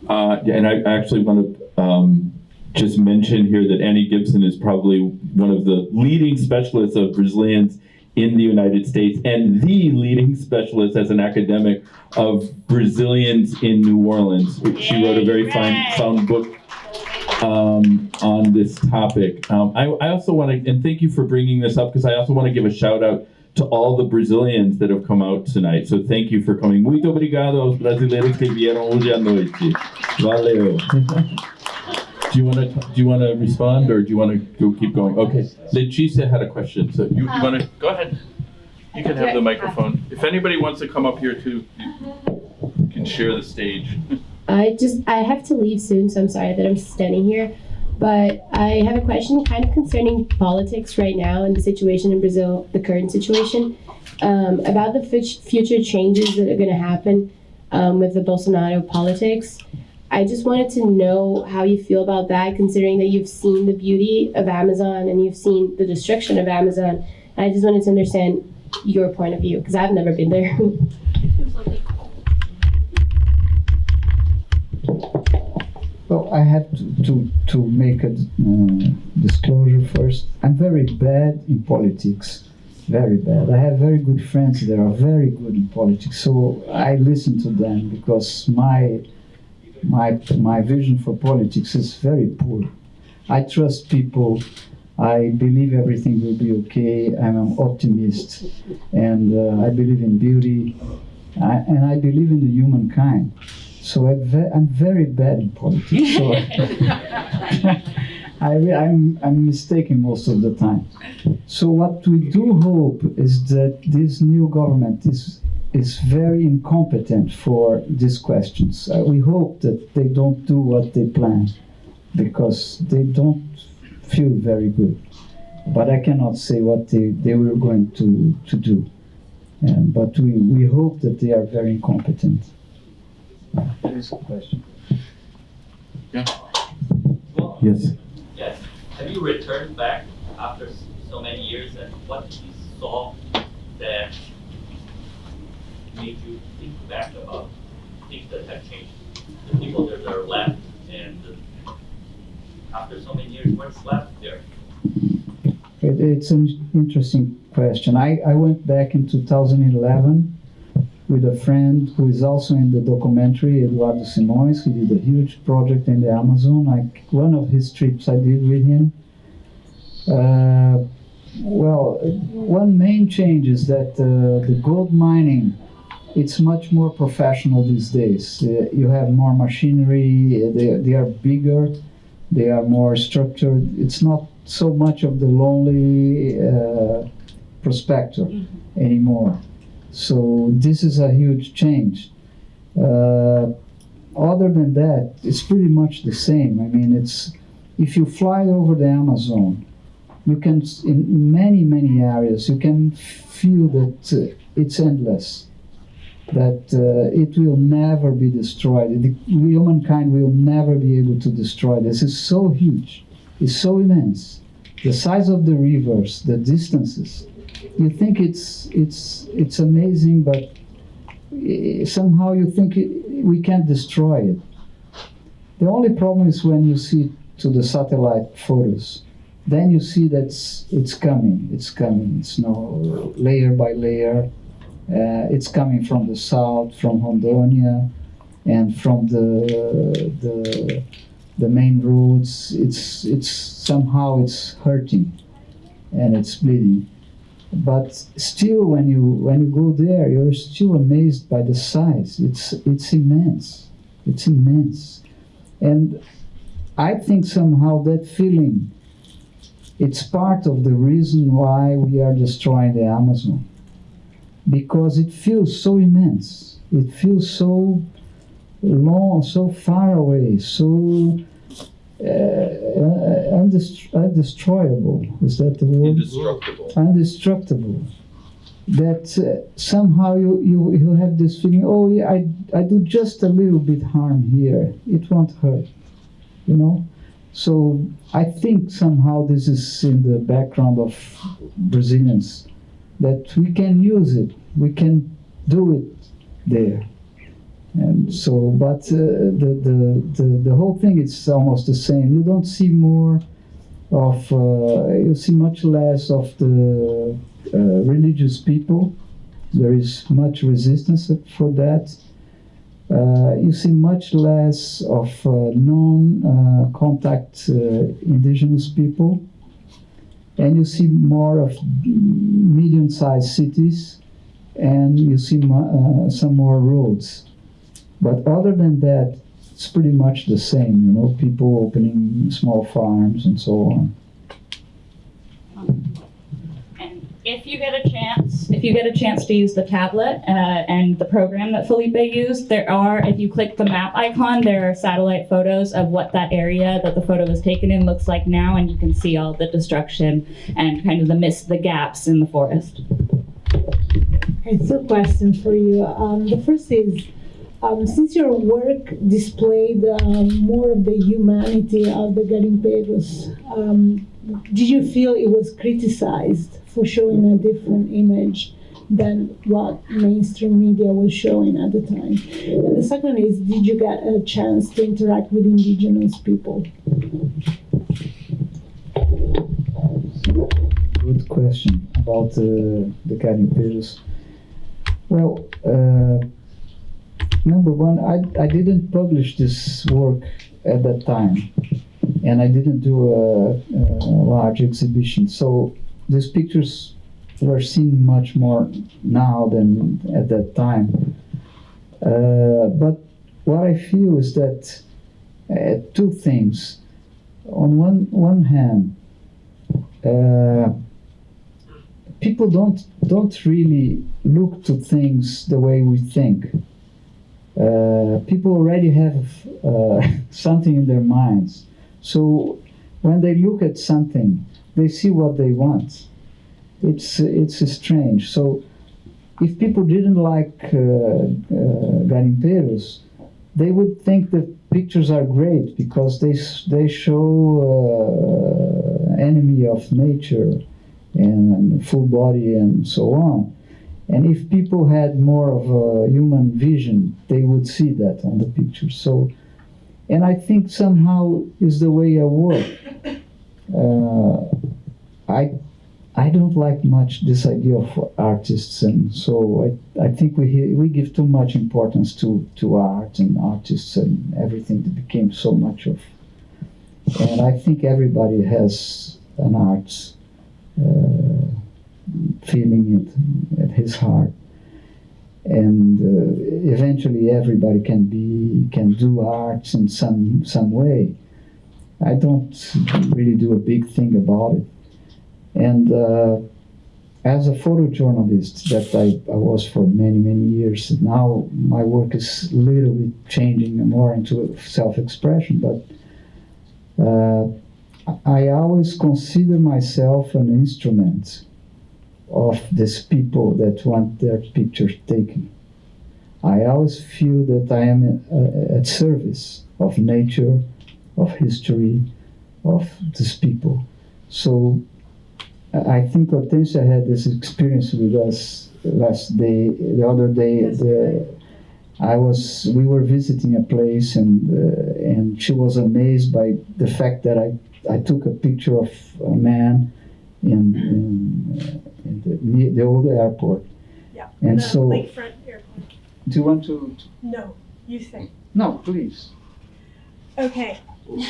Uh, yeah, and I actually want to um, just mention here that Annie Gibson is probably one of the leading specialists of Brazilians in the United States and the leading specialist as an academic of Brazilians in New Orleans. She wrote a very fine, sound book um, on this topic. Um, I, I also want to, and thank you for bringing this up because I also want to give a shout out to all the Brazilians that have come out tonight. So thank you for coming. Muito obrigado aos brasileiros que vieram hoje à noite. Valeu. Do you want to do you want to respond or do you want to go keep going? Okay, Leticia had a question, so you, you want to go ahead. You can have the microphone. If anybody wants to come up here too, you can share the stage. I just I have to leave soon, so I'm sorry that I'm standing here. But I have a question kind of concerning politics right now and the situation in Brazil, the current situation, um, about the fut- future changes that are going to happen um, with the Bolsonaro politics. I just wanted to know how you feel about that, considering that you've seen the beauty of Amazon and you've seen the destruction of Amazon. And I just wanted to understand your point of view, because I've never been there. Well, I have to, to, to make a uh, disclosure first. I'm very bad in politics, very bad. I have very good friends that are very good in politics, so I listen to them because my my my vision for politics is very poor. I trust people. I believe everything will be okay. I'm an optimist, and uh, I believe in beauty, I, and I believe in the humankind. So I'm, ve- I'm very bad in politics. So I, I'm, I'm mistaken most of the time. So what we do hope is that this new government is is very incompetent for these questions. Uh, we hope that they don't do what they plan because they don't feel very good. But I cannot say what they, they were going to, to do. And, but we, we hope that they are very incompetent. There is a question. Well, Yes. yes. Have you returned back after so many years and what did you saw that made you think back about things that have changed? The people that are left and after so many years, what's left there? It, it's an interesting question. I, I went back in 2011 with a friend who is also in the documentary, Eduardo Simões. He did a huge project in the Amazon. Like one of his trips I did with him. Uh, well, one main change is that uh, the gold mining it's much more professional these days. Uh, you have more machinery. uh, They, they are bigger. They are more structured. It's not so much of the lonely uh, prospector anymore. So this is a huge change. Uh, other than that, it's pretty much the same. I mean, it's if you fly over the Amazon, you can in many many areas you can feel that uh, it's endless. That uh, it will never be destroyed. The, humankind will never be able to destroy this. It's so huge, it's so immense. The size of the rivers, the distances. You think it's it's it's amazing, but eh, somehow you think it, we can't destroy it. The only problem is when you see to the satellite photos. Then you see that it's, it's coming, it's coming. It's no layer by layer. Uh, it's coming from the south, from Rondônia, and from the the the main roads. It's it's somehow it's hurting, and it's bleeding. But still, when you when you go there, you're still amazed by the size. It's it's immense. It's immense, and I think somehow that feeling, it's part of the reason why we are destroying the Amazon. Because it feels so immense. It feels so long, so far away, so uh, uh, undest- undestroyable. Is that the word? Indestructible. Indestructible. That uh, somehow you, you, you have this feeling, oh, yeah, I, I do just a little bit harm here. It won't hurt you know. So I think somehow this is in the background of Brazilians that we can use it, we can do it there. And so, but uh, the, the, the, the whole thing is almost the same. You don't see more of, uh, you see much less of the uh, religious people. There is much resistance for that. Uh, you see much less of uh, non-contact uh, indigenous people, and you see more of medium-sized cities, and you see uh, some more roads. But other than that, it's pretty much the same. You know, people opening small farms and so on. And if you get a chance, if you get a chance to use the tablet uh, and the program that Felipe used, there are, if you click the map icon, there are satellite photos of what that area that the photo was taken in looks like now, and you can see all the destruction and kind of the miss, the gaps in the forest. Okay, two questions for you. Um, the first is, um, since your work displayed um, more of the humanity of the garimpeiros, um, did you feel it was criticized for showing a different image than what mainstream media was showing at the time? And the second is, did you get a chance to interact with indigenous people? Good question about uh, the garimpeiros. Well, uh, number one, I, I didn't publish this work at that time, and I didn't do a, a large exhibition. So these pictures were seen much more now than at that time. Uh, but what I feel is that uh, two things. On one one hand, uh, people don't don't really look to things the way we think. Uh, people already have uh, something in their minds, so when they look at something, they see what they want. It's it's strange. So if people didn't like uh, uh, they would think the pictures are great because they they show uh, enemy of nature and full body and so on. And if people had more of a human vision, they would see that on the picture. So, and I think somehow is the way I work. Uh, I I don't like much this idea of artists, and so I, I think we we give too much importance to, to art and artists and everything that became so much of. And I think everybody has an art uh, feeling it at his heart, and uh, eventually everybody can be can do art in some some way. I don't really do a big thing about it. And uh, as a photojournalist that I, I was for many, many years, now my work is a little bit changing more into self-expression, but uh, I always consider myself an instrument of these people that want their pictures taken. I always feel that I am uh, at service of nature, of history, of these people. So I think Hortensia had this experience with us last day, the other day. The, I was, we were visiting a place and, uh, and she was amazed by the fact that I, I took a picture of a man in, in, uh, in the, the old airport. Yeah. And the so- Lakefront Airport. Do you want to? No, you say. No, please. Okay. We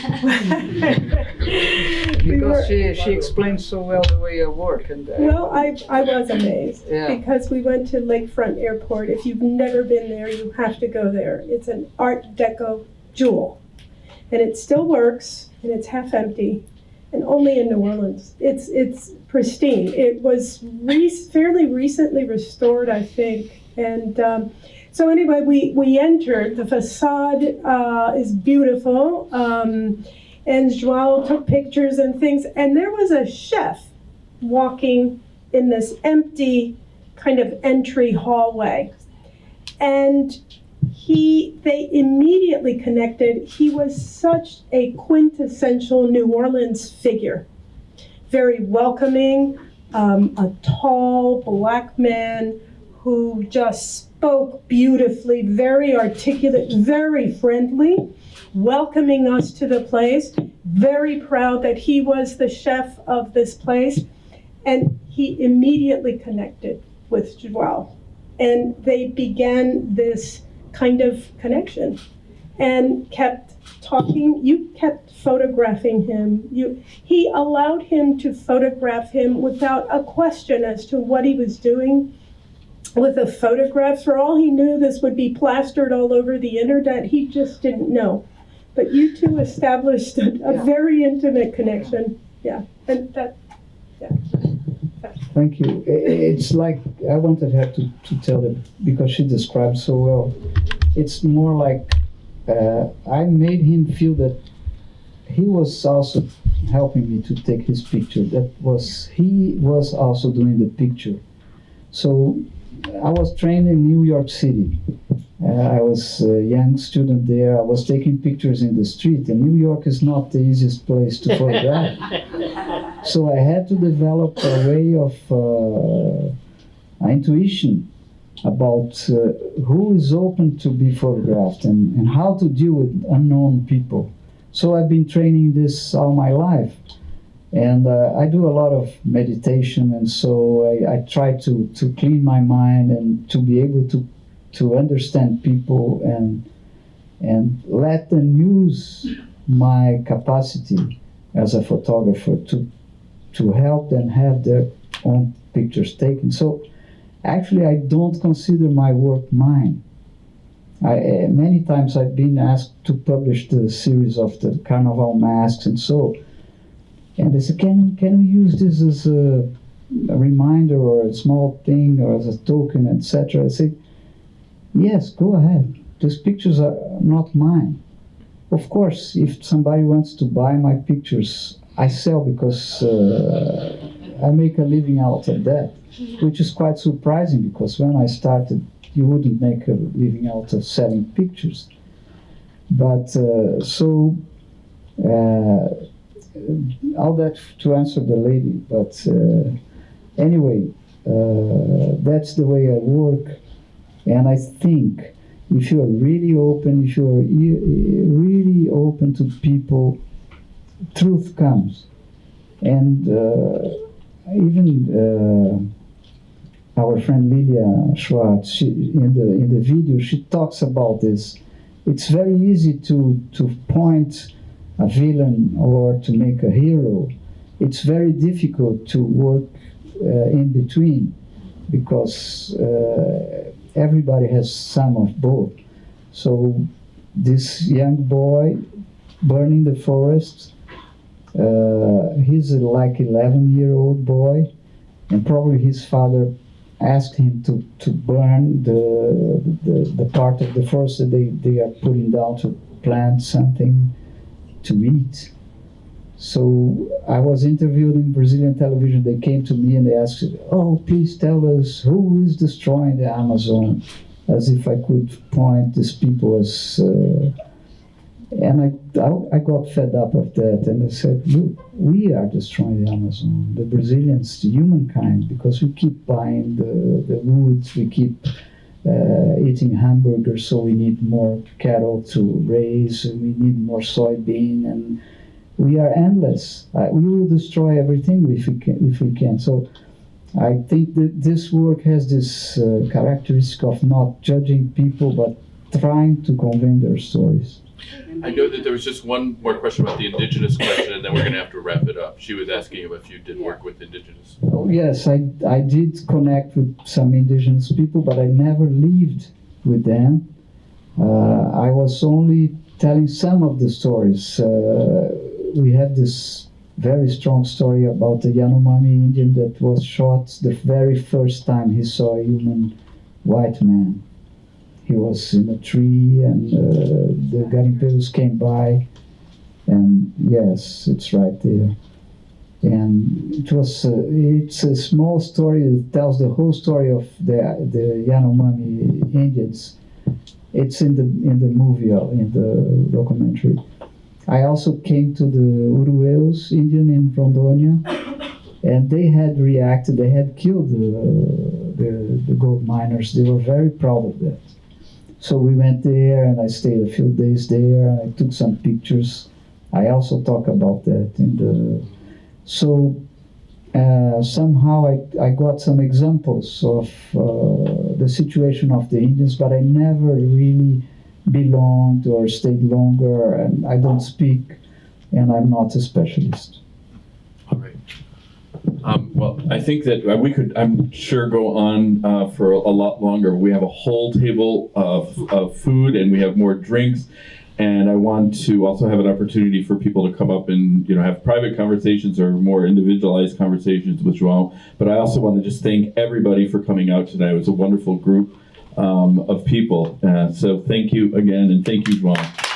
Because were- she, she explained so well the way I work and. uh, Well, I, I was amazed Yeah. because we went to Lakefront Airport. If you've never been there, you have to go there. It's an Art Deco jewel. And it still works and it's half empty and only in New Orleans. It's, it's pristine. It was re- fairly recently restored, I think. And um, so, anyway, we, we entered. The facade uh, is beautiful. Um, and João took pictures and things. And there was a chef walking in this empty kind of entry hallway. And he they immediately connected. He was such a quintessential New Orleans figure. Very welcoming, um, a tall black man who just spoke beautifully, very articulate, very friendly, welcoming us to the place, very proud that he was the chef of this place. And he immediately connected with João. And they began this kind of connection and kept talking. You kept photographing him. You, he allowed him to photograph him without a question as to what he was doing with the photographs. For all he knew, this would be plastered all over the internet. He just didn't know. But you two established a, a Yeah. very intimate connection. Yeah, and that, Thank you. It's like, I wanted her to, to tell it because she described so well. It's more like uh, I made him feel that he was also helping me to take his picture. That was, he was also doing the picture. So I was trained in New York City. Uh, I was a young student there. I was taking pictures in the street, and New York is not the easiest place to photograph. So I had to develop a way of uh, intuition about uh, who is open to be photographed and, and how to deal with unknown people. So I've been training this all my life. And uh, I do a lot of meditation, and so I, I try to, to clean my mind and to be able to, to understand people and, and let them use my capacity as a photographer to, to help them have their own pictures taken. So actually, I don't consider my work mine. I, uh, many times I've been asked to publish the series of the carnival masks and so, and they said, can, can we use this as a, a reminder or a small thing or as a token, etc. I say, yes, go ahead. These pictures are not mine. Of course, if somebody wants to buy my pictures, I sell because uh, I make a living out of that, which is quite surprising because when I started, you wouldn't make a living out of selling pictures. But uh, so, uh, all that to answer the lady. But uh, anyway, uh, that's the way I work, and I think if you are really open, if you are really open to people, truth comes. And uh, even uh, our friend Lilia Schwarcz, she, in the in the video, she talks about this. It's very easy to to point a villain or to make a hero. It's very difficult to work uh, in between because uh, everybody has some of both. So this young boy burning the forest, uh, he's like 11 year old boy, and probably his father asked him to, to burn the, the, the part of the forest that they, they are putting down to plant something to eat. So I was interviewed in Brazilian television. They came to me and they asked, "Oh, please tell us who is destroying the Amazon." as if I could point these people as. Uh, and I, I, I got fed up of that, and I said, look, we are destroying the Amazon, the Brazilians, the humankind, because we keep buying the, the woods, we keep uh, eating hamburgers, so we need more cattle to raise, and we need more soybean, and we are endless. Uh, we will destroy everything if we can. If we can. So, I think that this work has this uh, characteristic of not judging people, but trying to convey their stories. I know that there was just one more question about the indigenous question, and then we're going to have to wrap it up. She was asking if you did work with indigenous. Oh, yes, I, I did connect with some indigenous people, but I never lived with them. Uh, I was only telling some of the stories. Uh, we have this very strong story about the Yanomami Indian that was shot the very first time he saw a human white man. He was in a tree, and uh, the garimpeiros came by, and yes, it's right there. And it was uh, it's a small story that tells the whole story of the the Yanomami Indians. It's in the in the movie uh, in the documentary. I also came to the Urueus Indian in Rondônia, and they had reacted. They had killed the, the, the gold miners. They were very proud of that. So we went there, and I stayed a few days there. And I took some pictures. I also talk about that in the. So uh, somehow I, I got some examples of uh, the situation of the Indians, but I never really belonged or stayed longer, and I don't speak, and I'm not a specialist. All right. Um, well, I think that uh, we could, I'm sure, go on uh, for a lot longer. We have a whole table of, of food and we have more drinks. And I want to also have an opportunity for people to come up and you know have private conversations or more individualized conversations with João. But I also want to just thank everybody for coming out tonight. It was a wonderful group um, of people. Uh, so thank you again, and thank you, João.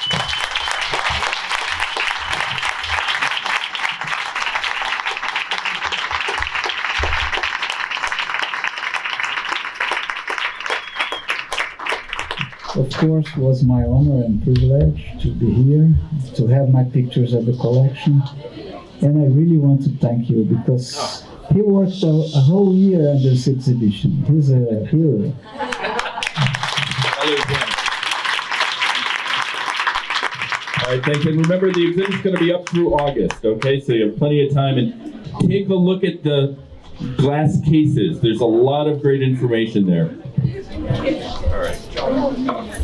Of course, it was my honor and privilege to be here, to have my pictures at the collection. And I really want to thank you because he worked a, a whole year on this exhibition. He's a hero. All right, thank you. And remember, the exhibit's going to be up through August, okay? So you have plenty of time. And take a look at the glass cases. There's a lot of great information there. All right.